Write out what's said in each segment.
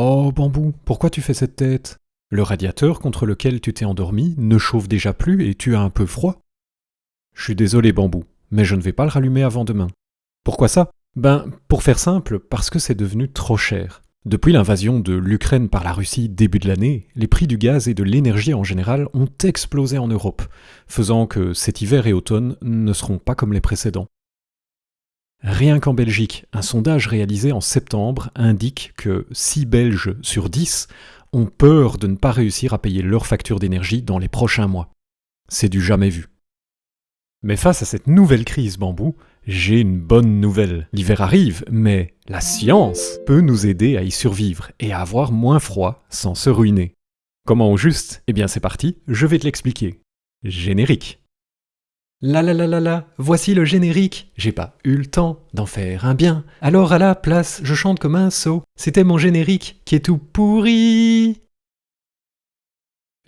Oh, bambou, pourquoi tu fais cette tête? Le radiateur contre lequel tu t'es endormi ne chauffe déjà plus et tu as un peu froid. Je suis désolé, bambou, mais je ne vais pas le rallumer avant demain. Pourquoi ça? Ben, pour faire simple, parce que c'est devenu trop cher. Depuis l'invasion de l'Ukraine par la Russie début de l'année, les prix du gaz et de l'énergie en général ont explosé en Europe, faisant que cet hiver et automne ne seront pas comme les précédents. Rien qu'en Belgique, un sondage réalisé en septembre indique que 6 Belges sur 10 ont peur de ne pas réussir à payer leur facture d'énergie dans les prochains mois. C'est du jamais vu. Mais face à cette nouvelle crise bambou, j'ai une bonne nouvelle. L'hiver arrive, mais la science peut nous aider à y survivre et à avoir moins froid sans se ruiner. Comment au juste? Eh bien c'est parti, je vais te l'expliquer. Générique. La la la la la, voici le générique. J'ai pas eu le temps d'en faire un bien. Alors à la place, je chante comme un sot. C'était mon générique qui est tout pourri.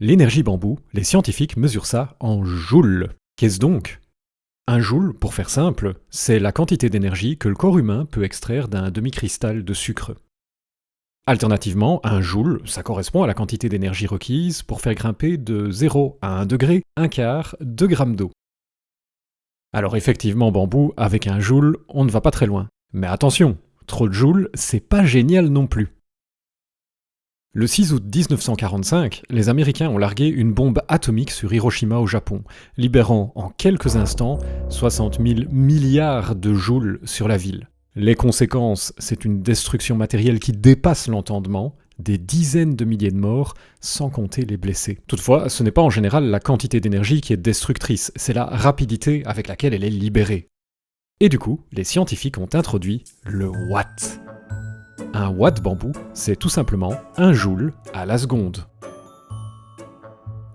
L'énergie bambou, les scientifiques mesurent ça en joules. Qu'est-ce donc? Un joule, pour faire simple, c'est la quantité d'énergie que le corps humain peut extraire d'un demi-cristal de sucre. Alternativement, un joule, ça correspond à la quantité d'énergie requise pour faire grimper de 0 à 1 degré, un quart, 2 grammes d'eau. Alors effectivement, bambou, avec un joule, on ne va pas très loin. Mais attention, trop de joules, c'est pas génial non plus. Le 6 août 1945, les Américains ont largué une bombe atomique sur Hiroshima au Japon, libérant en quelques instants 60 000 milliards de joules sur la ville. Les conséquences, c'est une destruction matérielle qui dépasse l'entendement, des dizaines de milliers de morts, sans compter les blessés. Toutefois, ce n'est pas en général la quantité d'énergie qui est destructrice, c'est la rapidité avec laquelle elle est libérée. Et du coup, les scientifiques ont introduit le watt. Un watt bambou, c'est tout simplement un joule à la seconde.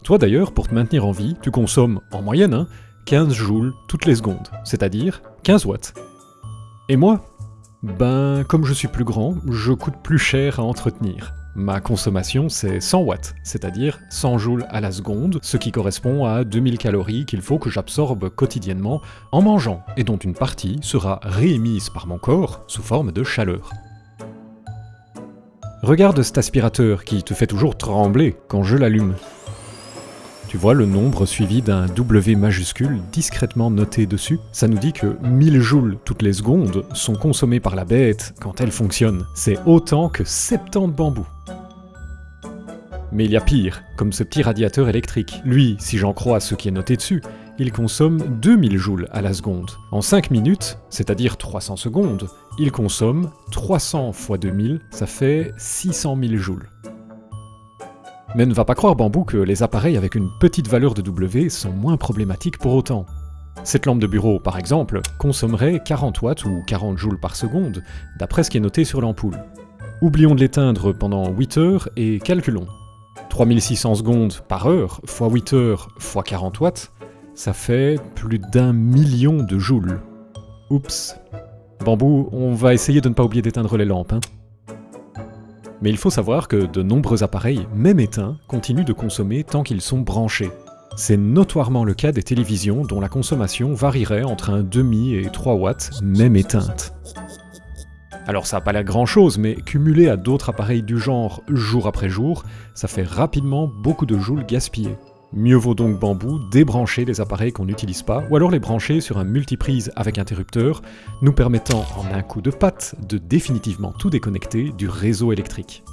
Toi d'ailleurs, pour te maintenir en vie, tu consommes, en moyenne, 15 hein, joules toutes les secondes, c'est-à-dire 15 watts. Et moi ben, comme je suis plus grand, je coûte plus cher à entretenir. Ma consommation, c'est 100 watts, c'est-à-dire 100 joules à la seconde, ce qui correspond à 2000 calories qu'il faut que j'absorbe quotidiennement en mangeant, et dont une partie sera réémise par mon corps sous forme de chaleur. Regarde cet aspirateur qui te fait toujours trembler quand je l'allume. Tu vois le nombre suivi d'un W majuscule discrètement noté dessus Ça nous dit que 1000 joules toutes les secondes sont consommés par la bête quand elle fonctionne. C'est autant que 70 bambous. Mais il y a pire, comme ce petit radiateur électrique. Lui, si j'en crois ce qui est noté dessus, il consomme 2000 joules à la seconde. En 5 minutes, c'est-à-dire 300 secondes, il consomme 300 fois 2000, ça fait 600 000 joules. Mais ne va pas croire Bambou que les appareils avec une petite valeur de W sont moins problématiques pour autant. Cette lampe de bureau, par exemple, consommerait 40 watts ou 40 joules par seconde, d'après ce qui est noté sur l'ampoule. Oublions de l'éteindre pendant 8 heures et calculons. 3600 secondes par heure, fois 8 heures, fois 40 watts, ça fait plus d'un million de joules. Oups. Bambou, on va essayer de ne pas oublier d'éteindre les lampes, hein. Mais il faut savoir que de nombreux appareils, même éteints, continuent de consommer tant qu'ils sont branchés. C'est notoirement le cas des télévisions dont la consommation varierait entre un demi et 3 watts, même éteintes. Alors ça n'a pas l'air grand chose, mais cumulé à d'autres appareils du genre jour après jour, ça fait rapidement beaucoup de joules gaspillés. Mieux vaut donc bambou débrancher les appareils qu'on n'utilise pas, ou alors les brancher sur un multiprise avec interrupteur, nous permettant en un coup de patte de définitivement tout déconnecter du réseau électrique.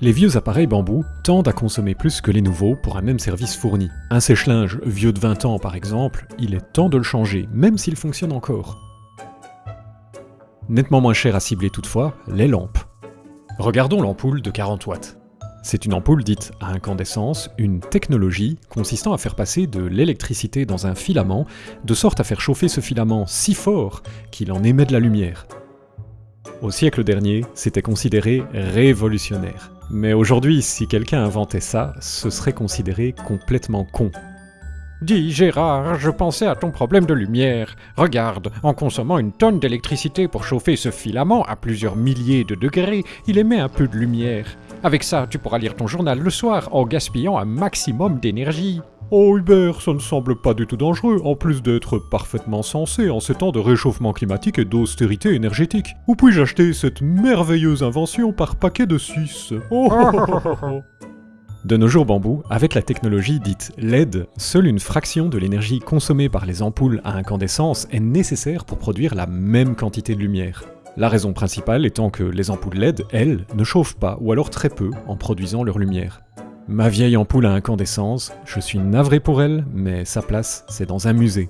Les vieux appareils bambou tendent à consommer plus que les nouveaux pour un même service fourni. Un sèche-linge vieux de 20 ans par exemple, il est temps de le changer, même s'il fonctionne encore. Nettement moins cher à cibler toutefois, les lampes. Regardons l'ampoule de 40 watts. C'est une ampoule dite à incandescence, une technologie consistant à faire passer de l'électricité dans un filament, de sorte à faire chauffer ce filament si fort qu'il en émet de la lumière. Au siècle dernier, c'était considéré révolutionnaire. Mais aujourd'hui, si quelqu'un inventait ça, ce serait considéré complètement con. Dis Gérard, je pensais à ton problème de lumière. Regarde, en consommant une tonne d'électricité pour chauffer ce filament à plusieurs milliers de degrés, il émet un peu de lumière. Avec ça, tu pourras lire ton journal le soir en gaspillant un maximum d'énergie. Oh Hubert, ça ne semble pas du tout dangereux, en plus d'être parfaitement sensé en ces temps de réchauffement climatique et d'austérité énergétique. Où puis-je acheter cette merveilleuse invention par paquet de 6 oh, De nos jours bambou, avec la technologie dite LED, seule une fraction de l'énergie consommée par les ampoules à incandescence est nécessaire pour produire la même quantité de lumière. La raison principale étant que les ampoules LED, elles, ne chauffent pas, ou alors très peu, en produisant leur lumière. Ma vieille ampoule à incandescence, je suis navré pour elle, mais sa place, c'est dans un musée.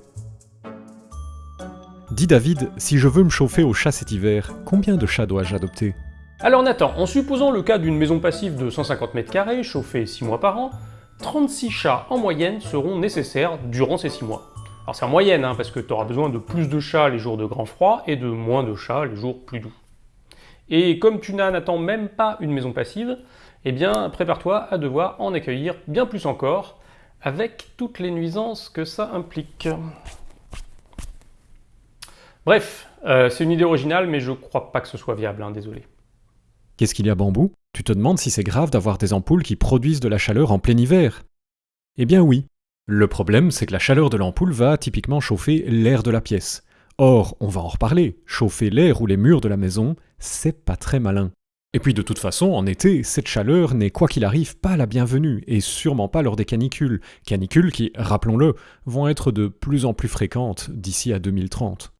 Dis David, si je veux me chauffer au chat cet hiver, combien de chats dois-je adopter? Alors Nathan, en supposant le cas d'une maison passive de 150 m2, chauffée 6 mois par an, 36 chats en moyenne seront nécessaires durant ces 6 mois. Alors c'est en moyenne, hein, parce que tu auras besoin de plus de chats les jours de grand froid et de moins de chats les jours plus doux. Et comme tu Nathan même pas une maison passive, eh bien prépare-toi à devoir en accueillir bien plus encore, avec toutes les nuisances que ça implique. Bref, euh, c'est une idée originale, mais je crois pas que ce soit viable, hein, désolé. Qu'est-ce qu'il y a bambou? Tu te demandes si c'est grave d'avoir des ampoules qui produisent de la chaleur en plein hiver? Eh bien oui. Le problème, c'est que la chaleur de l'ampoule va typiquement chauffer l'air de la pièce. Or, on va en reparler, chauffer l'air ou les murs de la maison, c'est pas très malin. Et puis de toute façon, en été, cette chaleur n'est quoi qu'il arrive pas la bienvenue, et sûrement pas lors des canicules. Canicules qui, rappelons-le, vont être de plus en plus fréquentes d'ici à 2030.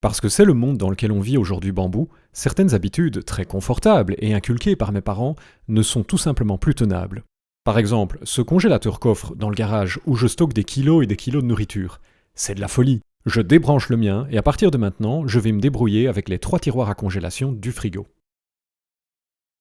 Parce que c'est le monde dans lequel on vit aujourd'hui bambou, certaines habitudes très confortables et inculquées par mes parents ne sont tout simplement plus tenables. Par exemple, ce congélateur coffre dans le garage où je stocke des kilos et des kilos de nourriture. C'est de la folie. Je débranche le mien et à partir de maintenant, je vais me débrouiller avec les trois tiroirs à congélation du frigo.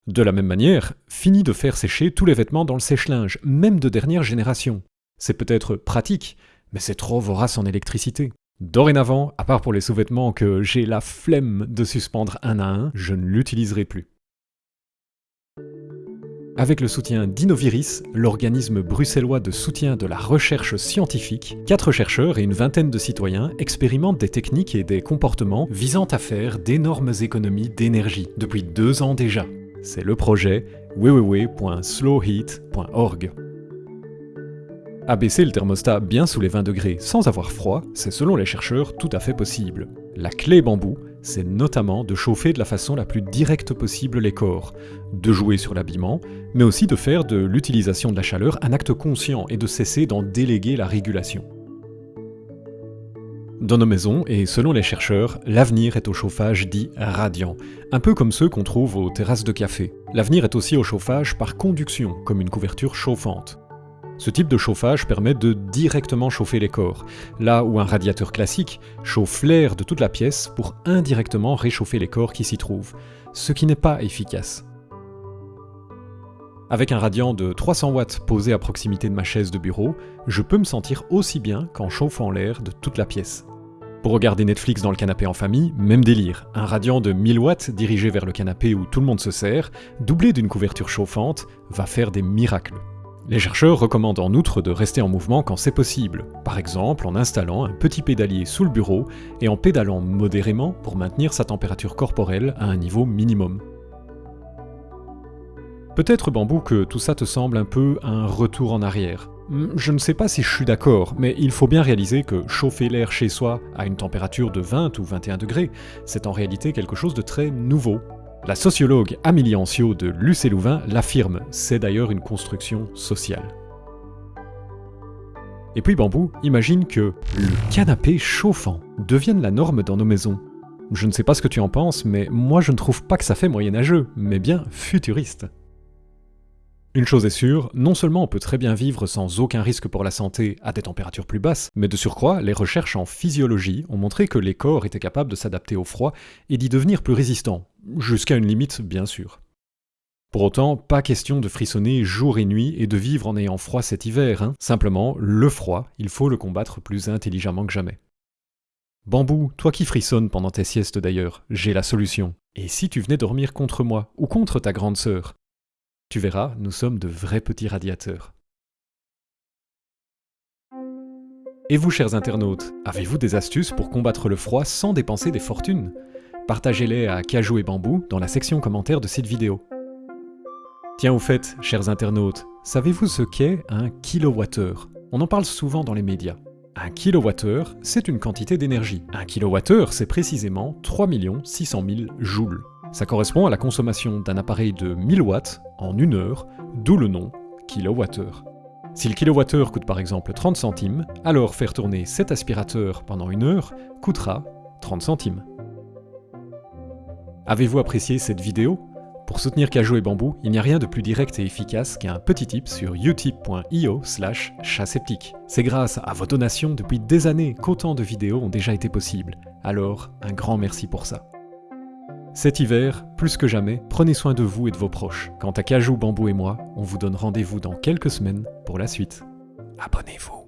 De la même manière, fini de faire sécher tous les vêtements dans le sèche-linge, même de dernière génération. C'est peut-être pratique, mais c'est trop vorace en électricité. Dorénavant, à part pour les sous-vêtements que j'ai la flemme de suspendre un à un, je ne l'utiliserai plus. Avec le soutien d'Innoviris, l'organisme bruxellois de soutien de la recherche scientifique, quatre chercheurs et une vingtaine de citoyens expérimentent des techniques et des comportements visant à faire d'énormes économies d'énergie depuis deux ans déjà. C'est le projet www.slowheat.org. Abaisser le thermostat bien sous les 20 degrés sans avoir froid, c'est selon les chercheurs tout à fait possible. La clé bambou, c'est notamment de chauffer de la façon la plus directe possible les corps, de jouer sur l'habillement, mais aussi de faire de l'utilisation de la chaleur un acte conscient et de cesser d'en déléguer la régulation. Dans nos maisons, et selon les chercheurs, l'avenir est au chauffage dit radiant, un peu comme ceux qu'on trouve aux terrasses de café. L'avenir est aussi au chauffage par conduction, comme une couverture chauffante. Ce type de chauffage permet de directement chauffer les corps, là où un radiateur classique chauffe l'air de toute la pièce pour indirectement réchauffer les corps qui s'y trouvent, ce qui n'est pas efficace. Avec un radiant de 300 watts posé à proximité de ma chaise de bureau, je peux me sentir aussi bien qu'en chauffant l'air de toute la pièce. Pour regarder Netflix dans le canapé en famille, même délire. Un radiant de 1000 watts dirigé vers le canapé où tout le monde se sert, doublé d'une couverture chauffante, va faire des miracles. Les chercheurs recommandent en outre de rester en mouvement quand c'est possible, par exemple en installant un petit pédalier sous le bureau et en pédalant modérément pour maintenir sa température corporelle à un niveau minimum. Peut-être Bambou que tout ça te semble un peu un retour en arrière. Hmm, je ne sais pas si je suis d'accord, mais il faut bien réaliser que chauffer l'air chez soi à une température de 20 ou 21 degrés, c'est en réalité quelque chose de très nouveau, la sociologue Amélie Ancio de Lucé-Louvain l'affirme, c'est d'ailleurs une construction sociale. Et puis Bambou imagine que le canapé chauffant devienne la norme dans nos maisons. Je ne sais pas ce que tu en penses, mais moi je ne trouve pas que ça fait moyenâgeux, mais bien futuriste. Une chose est sûre, non seulement on peut très bien vivre sans aucun risque pour la santé à des températures plus basses, mais de surcroît, les recherches en physiologie ont montré que les corps étaient capables de s'adapter au froid et d'y devenir plus résistants, jusqu'à une limite bien sûr. Pour autant, pas question de frissonner jour et nuit et de vivre en ayant froid cet hiver, hein. simplement, le froid, il faut le combattre plus intelligemment que jamais. Bambou, toi qui frissonnes pendant tes siestes d'ailleurs, j'ai la solution. Et si tu venais dormir contre moi, ou contre ta grande sœur tu verras, nous sommes de vrais petits radiateurs. Et vous, chers internautes, avez-vous des astuces pour combattre le froid sans dépenser des fortunes? Partagez-les à Cajou et Bambou dans la section commentaires de cette vidéo. Tiens au fait, chers internautes, Savez-vous ce qu'est un kilowattheure? On en parle souvent dans les médias. Un kilowattheure, c'est une quantité d'énergie. Un kilowattheure, c'est précisément 3 600 000 joules. Ça correspond à la consommation d'un appareil de 1000 watts en une heure, d'où le nom kilowattheure. Si le kilowattheure coûte par exemple 30 centimes, alors faire tourner cet aspirateur pendant une heure coûtera 30 centimes. Avez-vous apprécié cette vidéo? Pour soutenir Kajo et Bambou, il n'y a rien de plus direct et efficace qu'un petit tip sur utip.io slash chatseptique. C'est grâce à vos donations depuis des années qu'autant de vidéos ont déjà été possibles. Alors, un grand merci pour ça. Cet hiver, plus que jamais, prenez soin de vous et de vos proches. Quant à Cajou, Bambou et moi, on vous donne rendez-vous dans quelques semaines pour la suite. Abonnez-vous.